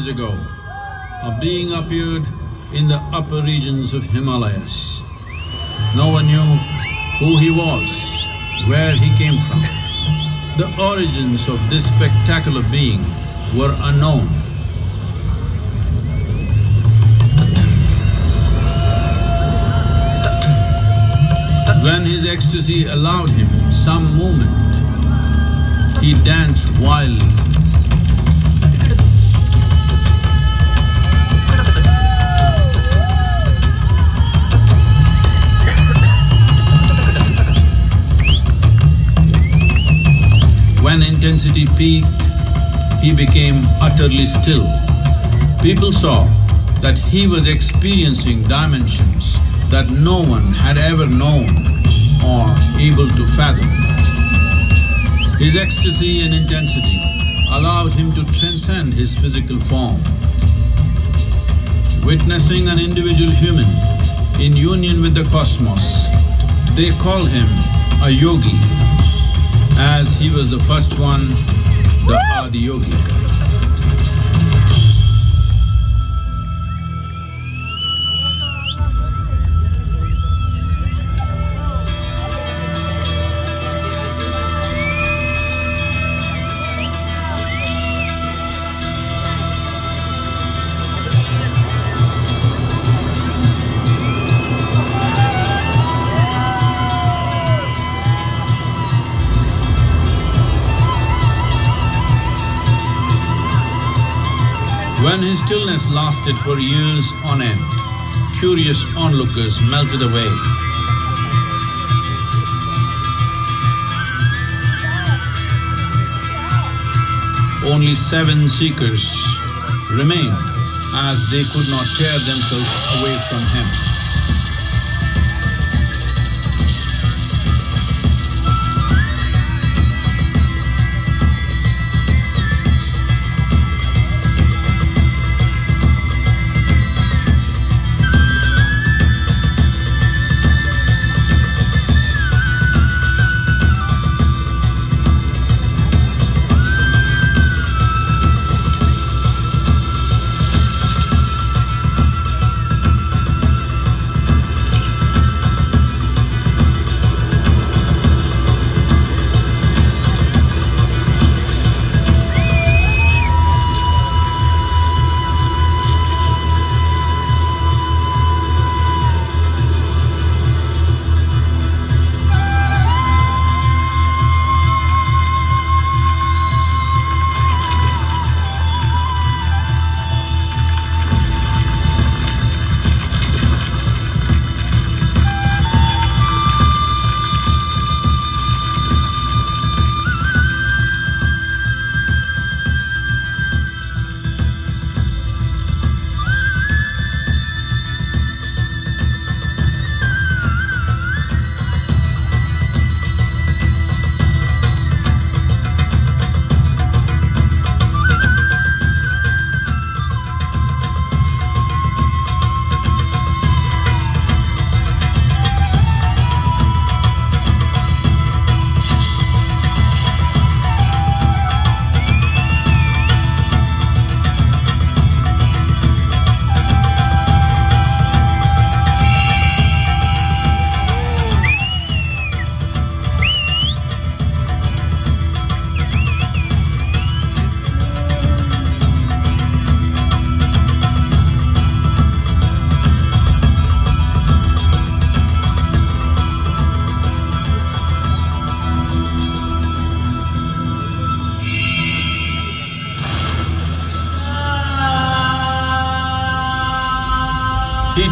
years ago, a being appeared in the upper regions of Himalayas. No one knew who he was, where he came from. The origins of this spectacular being were unknown. When his ecstasy allowed him some movement, he danced wildly. Intensity peaked, he became utterly still. People saw that he was experiencing dimensions that no one had ever known or able to fathom. His ecstasy and intensity allowed him to transcend his physical form. Witnessing an individual human in union with the cosmos, they called him a yogi, as he was the first one, the Adiyogi. When his stillness lasted for years on end, curious onlookers melted away. Only seven seekers remained as they could not tear themselves away from him.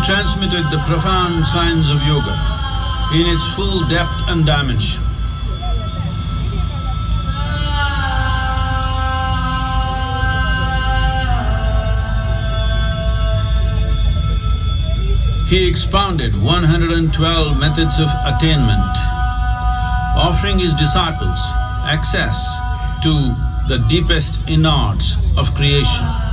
Transmitted the profound science of yoga in its full depth and dimension. He expounded 112 methods of attainment, offering his disciples access to the deepest innards of creation.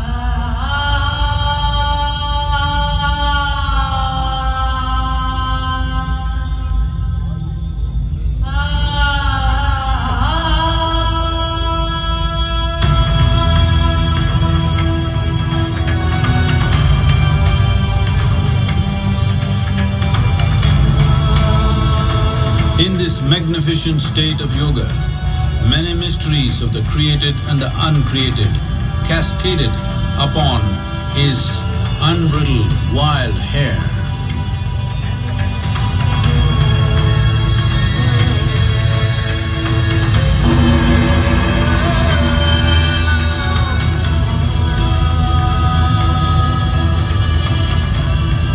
Magnificent state of yoga, many mysteries of the created and the uncreated cascaded upon his unbridled wild hair.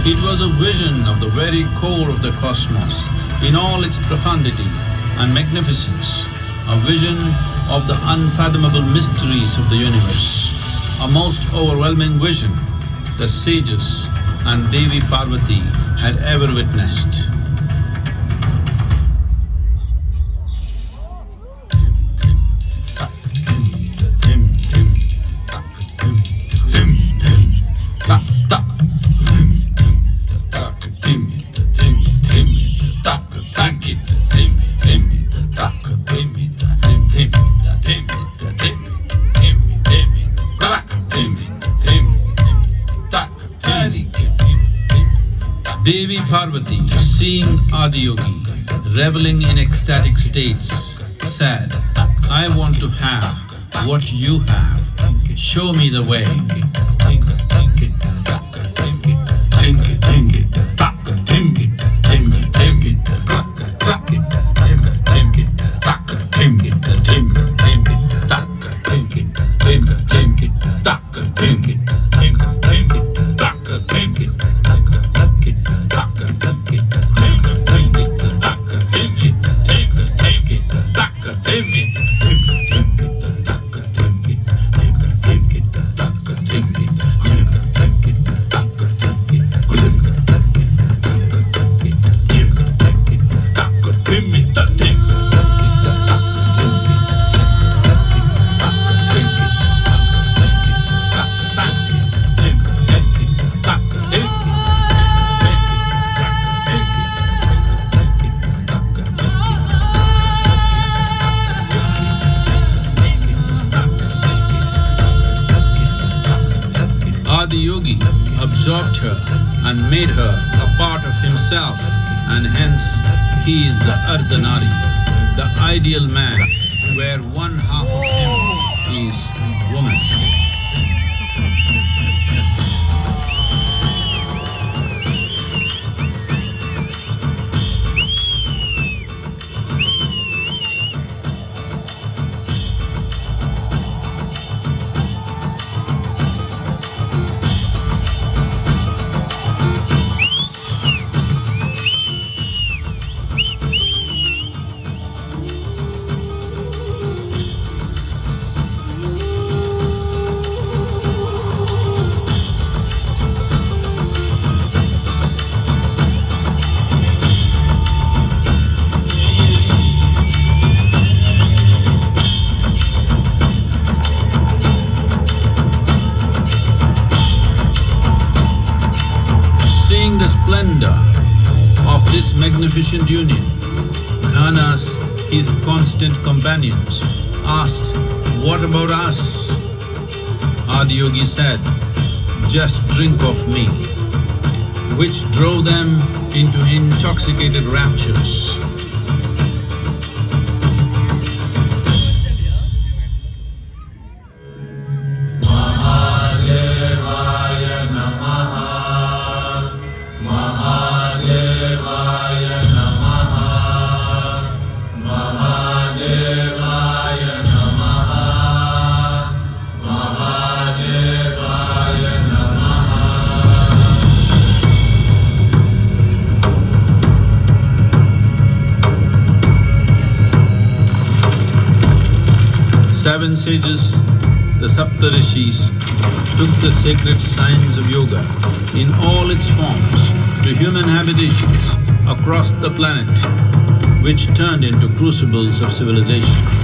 It was a vision of very core of the cosmos in all its profundity and magnificence, a vision of the unfathomable mysteries of the universe, a most overwhelming vision the sages and Devi Parvati had ever witnessed. Devi Parvati, seeing Adiyogi reveling in ecstatic states, said, I want to have what you have, show me the way. And made her a part of himself and hence he is the Ardhanari, the ideal man where one half this union, Ganas, his constant companions, asked, What about us? Adiyogi said, Just drink of me, which drove them into intoxicated raptures. Seven sages, the Saptarishis, took the sacred science of yoga in all its forms to human habitations across the planet, which turned into crucibles of civilization.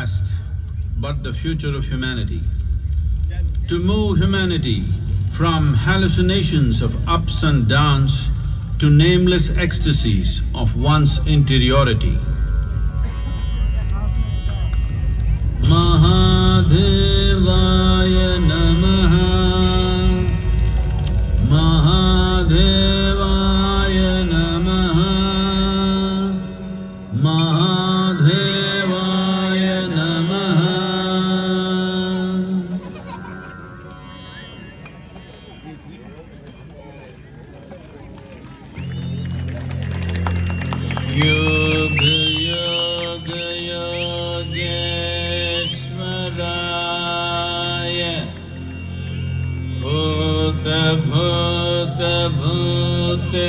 Past, but the future of humanity. To move humanity from hallucinations of ups and downs to nameless ecstasies of one's interiority. योगयोगयो गेश्वगाय भोत भोत भूते